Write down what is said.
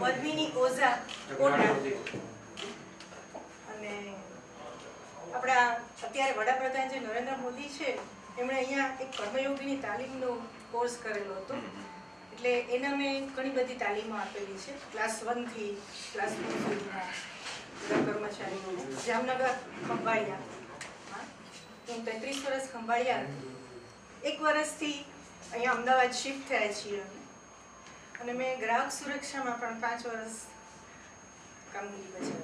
Padmini Oza quota. અને આપણા અત્યારે વડાપ્રધાન જે નરેન્દ્ર મોદી છે એમણે અહીંયા એક કર્મયોગીની તાલીમનો કોર્સ કરેલો હતો. એટલે એના મેં ઘણી બધી તાલીમો આપેલી છે. ક્લાસ વનથી ક્લાસ ટુ સુધીના કર્મચારીઓ. જામનગર ખંભાળિયા. હા. હું તેત્રીસ વર્ષ ખંભાળિયા. એક વર્ષથી અહીંયા અમદાવાદ શિફ્ટ થયા છીએ. અમે અને મેં ગ્રાહક સુરક્ષામાં પણ પાંચ વર્ષ કામગીરી બજાવી